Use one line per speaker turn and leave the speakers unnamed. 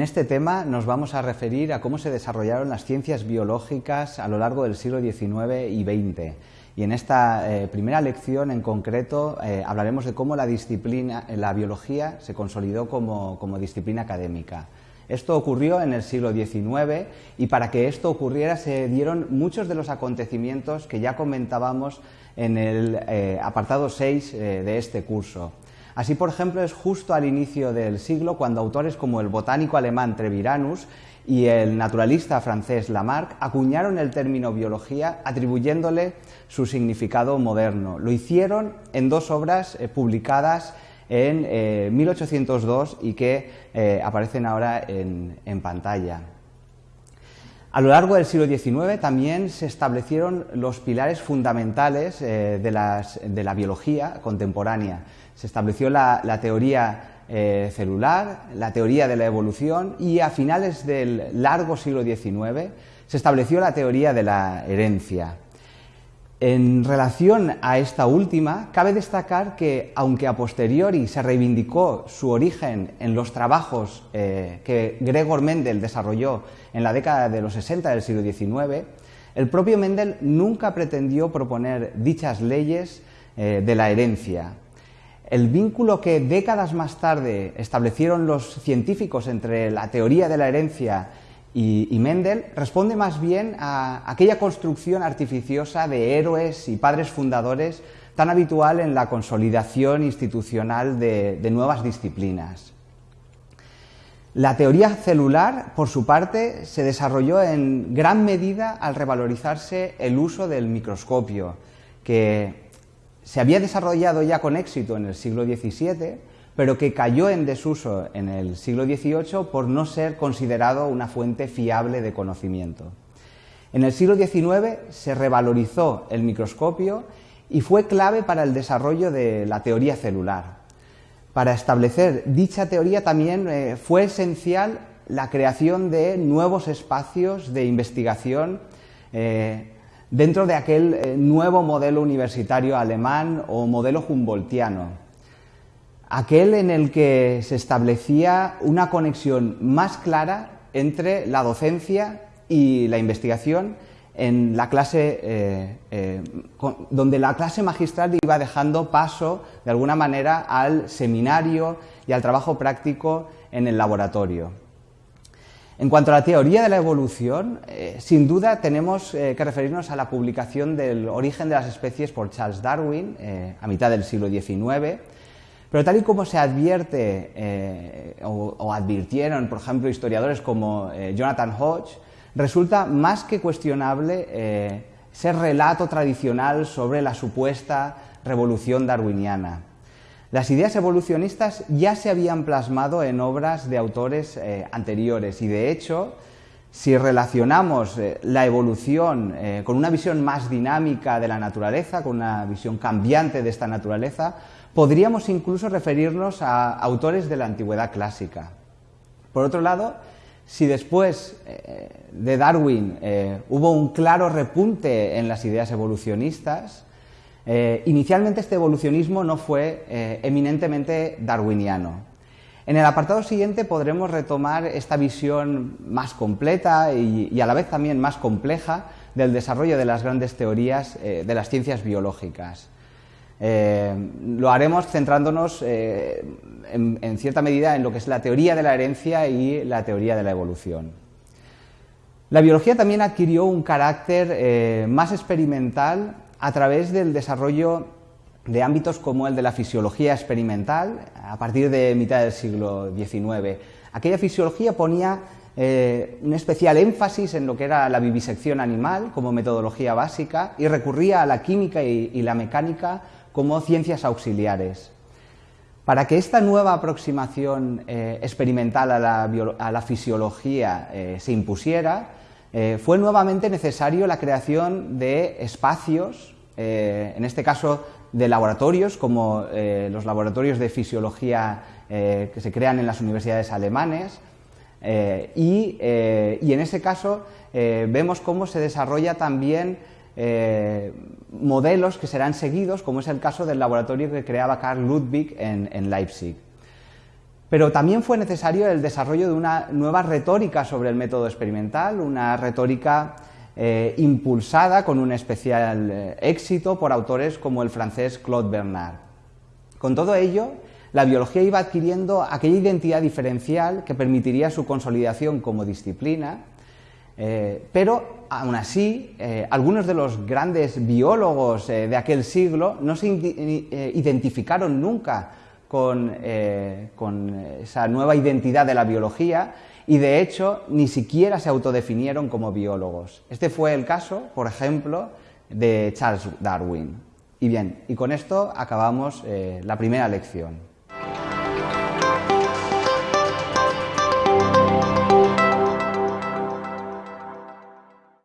En este tema nos vamos a referir a cómo se desarrollaron las ciencias biológicas a lo largo del siglo XIX y XX. Y en esta eh, primera lección en concreto eh, hablaremos de cómo la disciplina, la biología se consolidó como, como disciplina académica. Esto ocurrió en el siglo XIX y para que esto ocurriera se dieron muchos de los acontecimientos que ya comentábamos en el eh, apartado 6 de este curso. Así, por ejemplo, es justo al inicio del siglo cuando autores como el botánico alemán Treviranus y el naturalista francés Lamarck acuñaron el término biología atribuyéndole su significado moderno. Lo hicieron en dos obras eh, publicadas en 1802 eh, y que eh, aparecen ahora en, pantalla. A lo largo del siglo XIX también se establecieron los pilares fundamentales de, la biología contemporánea. Se estableció la, teoría eh, celular, la teoría de la evolución y a finales del largo siglo XIX se estableció la teoría de la herencia. En relación a esta última, cabe destacar que, aunque a posteriori se reivindicó su origen en los trabajos eh, que Gregor Mendel desarrolló en la década de los 60 del siglo XIX, el propio Mendel nunca pretendió proponer dichas leyes eh, de la herencia. El vínculo que décadas más tarde establecieron los científicos entre la teoría de la herencia y, Mendel responde más bien a aquella construcción artificiosa de héroes y padres fundadores tan habitual en la consolidación institucional de, nuevas disciplinas. La teoría celular, por su parte, se desarrolló en gran medida al revalorizarse el uso del microscopio, que se había desarrollado ya con éxito en el siglo XVII, pero que cayó en desuso en el siglo XVIII por no ser considerado una fuente fiable de conocimiento. En el siglo XIX se revalorizó el microscopio y fue clave para el desarrollo de la teoría celular. Para establecer dicha teoría también eh, fue esencial la creación de nuevos espacios de investigación eh, dentro de aquel eh, nuevo modelo universitario alemán o modelo humboldtiano, aquel en el que se establecía una conexión más clara entre la docencia y la investigación en la clase, eh, eh, donde la clase magistral iba dejando paso, de alguna manera, al seminario y al trabajo práctico en el laboratorio. En cuanto a la teoría de la evolución, eh, sin duda tenemos que referirnos a la publicación del origen de las especies por Charles Darwin a mitad del siglo XIX, pero tal y como se advierte o, o, advirtieron, por ejemplo, historiadores como Jonathan Hodge, resulta más que cuestionable ese relato tradicional sobre la supuesta revolución darwiniana. Las ideas evolucionistas ya se habían plasmado en obras de autores eh, anteriores y de hecho, si relacionamos eh, la evolución eh, con una visión más dinámica de la naturaleza, con una visión cambiante de esta naturaleza, podríamos incluso referirnos a autores de la antigüedad clásica. Por otro lado, si después de Darwin hubo un claro repunte en las ideas evolucionistas, eh, inicialmente este evolucionismo no fue eh, eminentemente darwiniano. En el apartado siguiente podremos retomar esta visión más completa y, a la vez también más compleja del desarrollo de las grandes teorías eh, de las ciencias biológicas. lo haremos centrándonos en, cierta medida en lo que es la teoría de la herencia y la teoría de la evolución. La biología también adquirió un carácter más experimental a través del desarrollo de ámbitos como el de la fisiología experimental a partir de mitad del siglo XIX. Aquella fisiología ponía eh, un especial énfasis en lo que era la vivisección animal como metodología básica y recurría a la química y, la mecánica como ciencias auxiliares. Para que esta nueva aproximación eh, experimental a la, fisiología eh, se impusiera, eh, fue nuevamente necesario la creación de espacios, eh, en este caso de laboratorios, como eh, los laboratorios de fisiología que se crean en las universidades alemanes, y, en ese caso vemos cómo se desarrolla también modelos que serán seguidos, como es el caso del laboratorio que creaba Carl Ludwig en Leipzig. Pero también fue necesario el desarrollo de una nueva retórica sobre el método experimental, una retórica eh, impulsada con un especial eh, éxito por autores como el francés Claude Bernard. Con todo ello, la biología iba adquiriendo aquella identidad diferencial que permitiría su consolidación como disciplina, eh, pero aún así, algunos de los grandes biólogos de aquel siglo no se identificaron nunca con, con esa nueva identidad de la biología y de hecho ni siquiera se autodefinieron como biólogos. Este fue el caso, por ejemplo, de Charles Darwin. Y bien, y con esto acabamos eh, la primera lección.